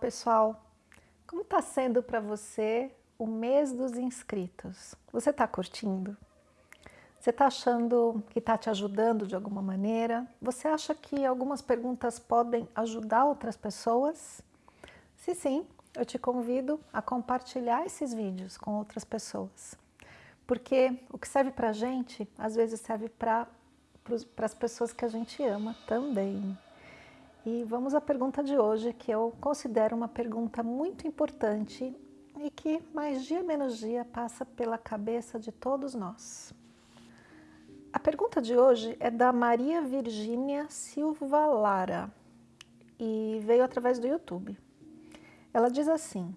Pessoal, como está sendo para você o mês dos inscritos? Você está curtindo? Você está achando que está te ajudando de alguma maneira? Você acha que algumas perguntas podem ajudar outras pessoas? Se sim, eu te convido a compartilhar esses vídeos com outras pessoas. Porque o que serve para gente, às vezes serve para as pessoas que a gente ama também. E vamos à pergunta de hoje, que eu considero uma pergunta muito importante e que mais dia menos dia passa pela cabeça de todos nós. A pergunta de hoje é da Maria Virgínia Silva Lara e veio através do YouTube. Ela diz assim,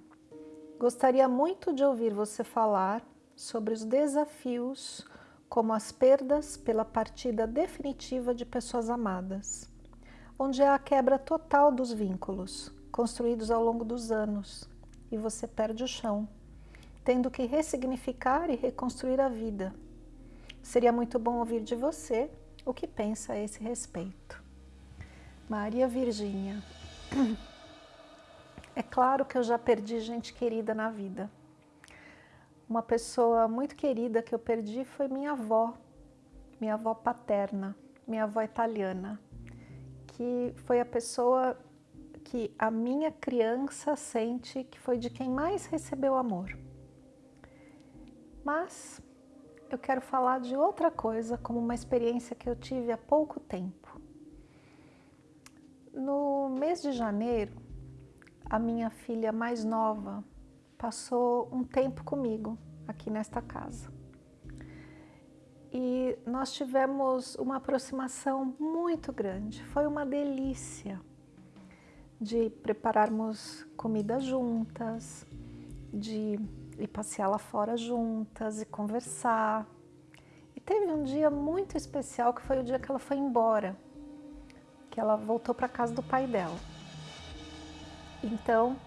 gostaria muito de ouvir você falar sobre os desafios como as perdas pela partida definitiva de pessoas amadas onde é a quebra total dos vínculos, construídos ao longo dos anos, e você perde o chão, tendo que ressignificar e reconstruir a vida. Seria muito bom ouvir de você o que pensa a esse respeito. Maria Virgínia. É claro que eu já perdi gente querida na vida. Uma pessoa muito querida que eu perdi foi minha avó, minha avó paterna, minha avó italiana que foi a pessoa que a minha criança sente que foi de quem mais recebeu amor. Mas eu quero falar de outra coisa, como uma experiência que eu tive há pouco tempo. No mês de janeiro, a minha filha mais nova passou um tempo comigo aqui nesta casa nós tivemos uma aproximação muito grande. Foi uma delícia de prepararmos comida juntas, de ir passear lá fora juntas e conversar. E teve um dia muito especial que foi o dia que ela foi embora, que ela voltou para casa do pai dela. Então,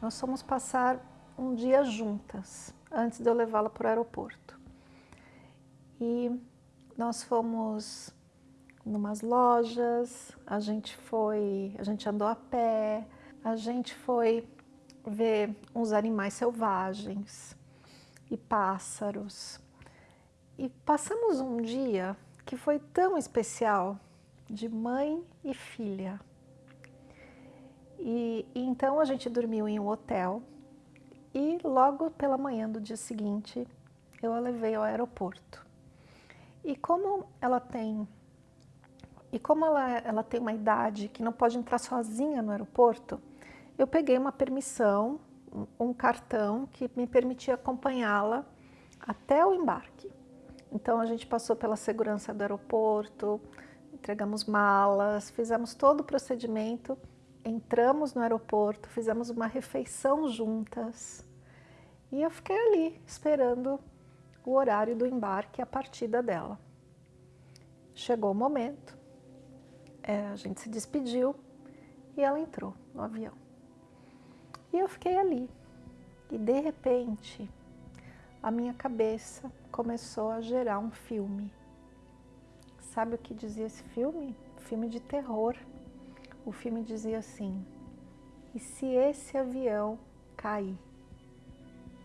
nós fomos passar um dia juntas, antes de eu levá-la para o aeroporto e nós fomos numas lojas, a gente foi, a gente andou a pé, a gente foi ver uns animais selvagens e pássaros. E passamos um dia que foi tão especial, de mãe e filha. E, e então a gente dormiu em um hotel e logo pela manhã do dia seguinte eu a levei ao aeroporto. E como ela tem e como ela, ela tem uma idade que não pode entrar sozinha no aeroporto, eu peguei uma permissão, um cartão que me permitia acompanhá-la até o embarque. Então a gente passou pela segurança do aeroporto, entregamos malas, fizemos todo o procedimento, entramos no aeroporto, fizemos uma refeição juntas e eu fiquei ali esperando o horário do embarque e a partida dela. Chegou o momento, é, a gente se despediu e ela entrou no avião. E eu fiquei ali. E de repente, a minha cabeça começou a gerar um filme. Sabe o que dizia esse filme? Filme de terror. O filme dizia assim, e se esse avião cair?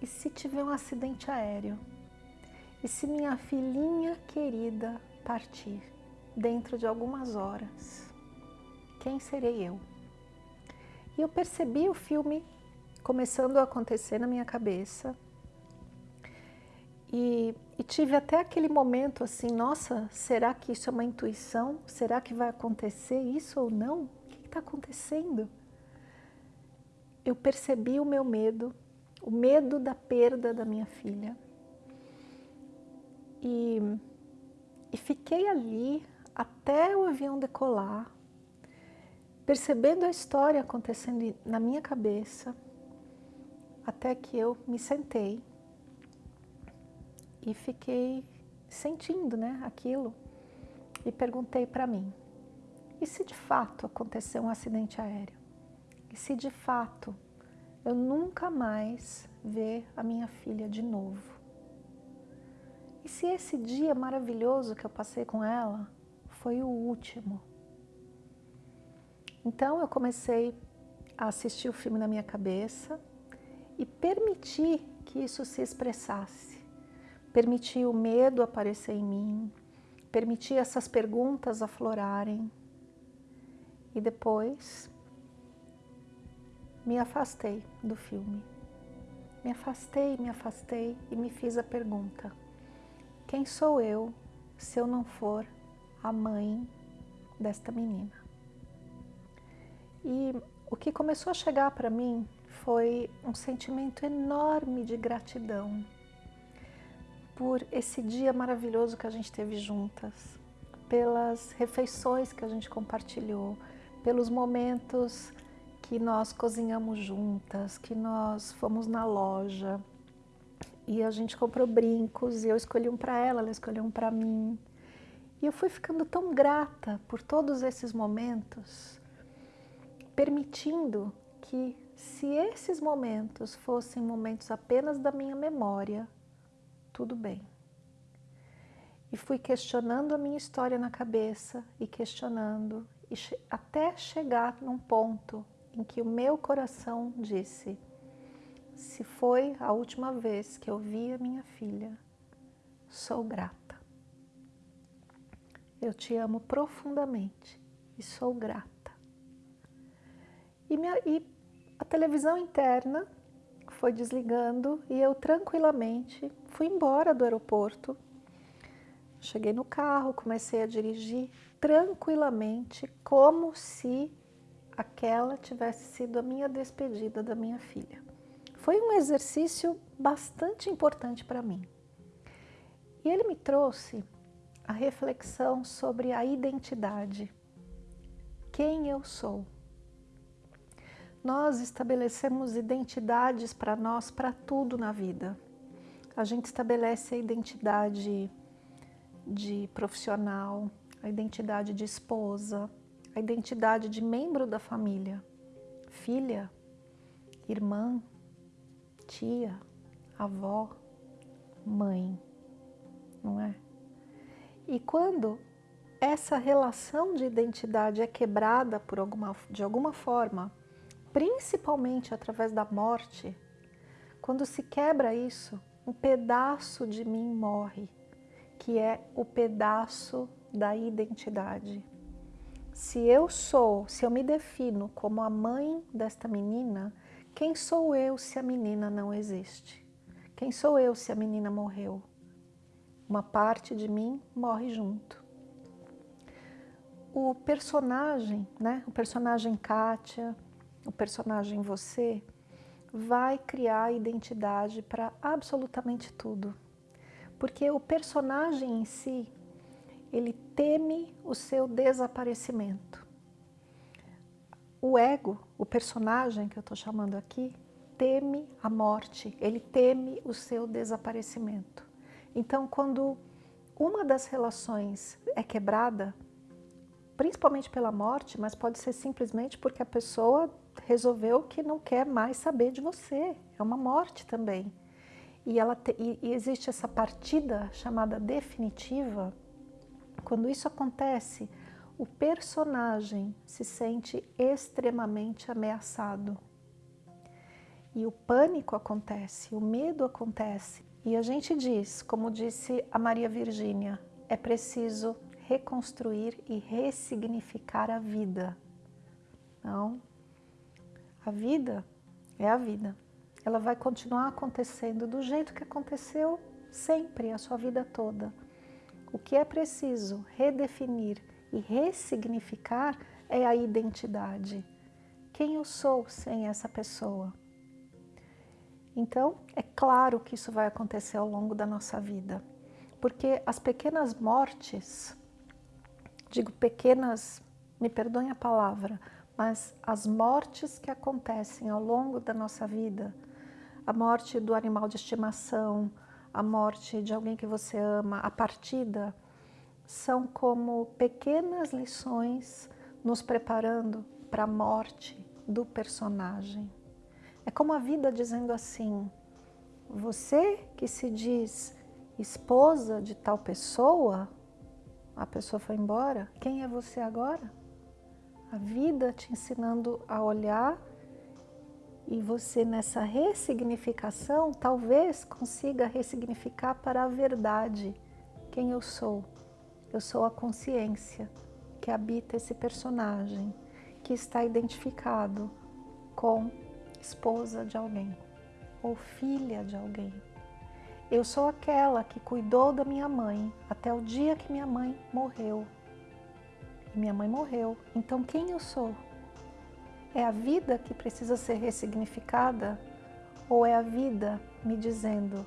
E se tiver um acidente aéreo? E se minha filhinha querida partir dentro de algumas horas, quem serei eu? E eu percebi o filme começando a acontecer na minha cabeça e, e, tive até aquele momento assim, nossa, será que isso é uma intuição? Será que vai acontecer isso ou não? O que está acontecendo? Eu percebi o meu medo, o medo da perda da minha filha. E, e fiquei ali até o avião decolar, percebendo a história acontecendo na minha cabeça, até que eu me sentei e fiquei sentindo né, aquilo e perguntei para mim, e se de fato acontecer um acidente aéreo? E se de fato eu nunca mais ver a minha filha de novo? Se esse dia maravilhoso que eu passei com ela foi o último? Então eu comecei a assistir o filme na minha cabeça e permitir que isso se expressasse. Permitir o medo aparecer em mim, permitir essas perguntas aflorarem e depois me afastei do filme. Me afastei, me afastei e me fiz a pergunta: quem sou eu se eu não for a mãe desta menina? E o que começou a chegar para mim foi um sentimento enorme de gratidão por esse dia maravilhoso que a gente teve juntas, pelas refeições que a gente compartilhou, pelos momentos que nós cozinhamos juntas, que nós fomos na loja e a gente comprou brincos e eu escolhi um para ela, ela escolheu um para mim. E eu fui ficando tão grata por todos esses momentos, permitindo que se esses momentos fossem momentos apenas da minha memória, tudo bem. E fui questionando a minha história na cabeça e questionando, e che até chegar num ponto em que o meu coração disse: se foi a última vez que eu vi a minha filha, sou grata. Eu te amo profundamente e sou grata. E, minha, e a televisão interna foi desligando e eu tranquilamente fui embora do aeroporto. Cheguei no carro, comecei a dirigir tranquilamente, como se aquela tivesse sido a minha despedida da minha filha. Foi um exercício bastante importante para mim. E ele me trouxe a reflexão sobre a identidade. Quem eu sou? Nós estabelecemos identidades para nós, para tudo na vida. A gente estabelece a identidade de profissional, a identidade de esposa, a identidade de membro da família, filha, irmã, tia, avó, mãe, não é? E quando essa relação de identidade é quebrada por alguma, de alguma forma, principalmente através da morte, quando se quebra isso, um pedaço de mim morre, que é o pedaço da identidade. Se eu sou, se eu me defino como a mãe desta menina, quem sou eu se a menina não existe? Quem sou eu se a menina morreu? Uma parte de mim morre junto. O personagem, né? o personagem Kátia, o personagem você, vai criar identidade para absolutamente tudo. Porque o personagem em si, ele teme o seu desaparecimento. O ego, o personagem que eu estou chamando aqui, teme a morte, ele teme o seu desaparecimento. Então, quando uma das relações é quebrada, principalmente pela morte, mas pode ser simplesmente porque a pessoa resolveu que não quer mais saber de você. É uma morte também. E, ela te, e, e existe essa partida chamada definitiva. Quando isso acontece, o personagem se sente extremamente ameaçado. E o pânico acontece, o medo acontece. E a gente diz, como disse a Maria Virgínia, é preciso reconstruir e ressignificar a vida. Não, a vida é a vida. Ela vai continuar acontecendo do jeito que aconteceu sempre, a sua vida toda. O que é preciso redefinir e ressignificar é a identidade. Quem eu sou sem essa pessoa? Então, é claro que isso vai acontecer ao longo da nossa vida, porque as pequenas mortes, digo pequenas, me perdoem a palavra, mas as mortes que acontecem ao longo da nossa vida, a morte do animal de estimação, a morte de alguém que você ama, a partida, são como pequenas lições nos preparando para a morte do personagem. É como a vida dizendo assim, você que se diz esposa de tal pessoa, a pessoa foi embora, quem é você agora? A vida te ensinando a olhar E você nessa ressignificação talvez consiga ressignificar para a verdade quem eu sou. Eu sou a consciência que habita esse personagem, que está identificado com esposa de alguém ou filha de alguém. Eu sou aquela que cuidou da minha mãe até o dia que minha mãe morreu. E minha mãe morreu. Então quem eu sou? É a vida que precisa ser ressignificada ou é a vida me dizendo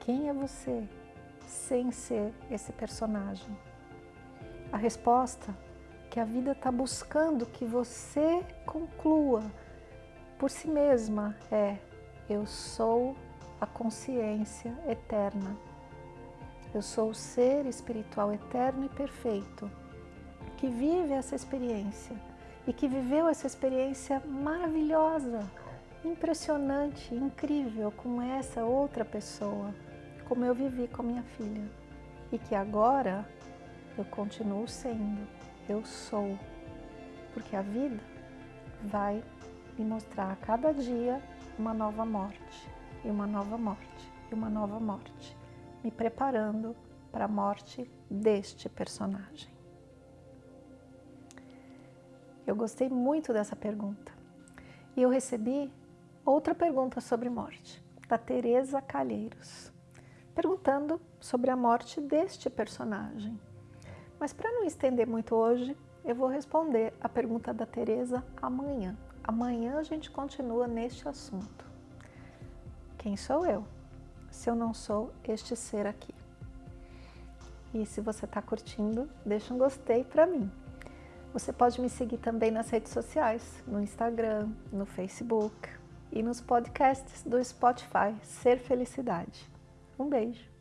quem é você sem ser esse personagem? A resposta que a vida está buscando que você conclua por si mesma é eu sou a consciência eterna. Eu sou o ser espiritual eterno e perfeito que vive essa experiência e que viveu essa experiência maravilhosa, impressionante, incrível com essa outra pessoa, como eu vivi com minha filha. E que agora eu continuo sendo, eu sou, porque a vida vai me mostrar a cada dia uma nova morte, e uma nova morte, e uma nova morte, me preparando para a morte deste personagem. Eu gostei muito dessa pergunta. E eu recebi outra pergunta sobre morte, da Teresa Calheiros, perguntando sobre a morte deste personagem. Mas para não estender muito hoje, eu vou responder a pergunta da Teresa amanhã. Amanhã a gente continua neste assunto. Quem sou eu? Se eu não sou este ser aqui. E se você está curtindo, deixa um gostei para mim. Você pode me seguir também nas redes sociais, no Instagram, no Facebook e nos podcasts do Spotify Ser Felicidade. Um beijo!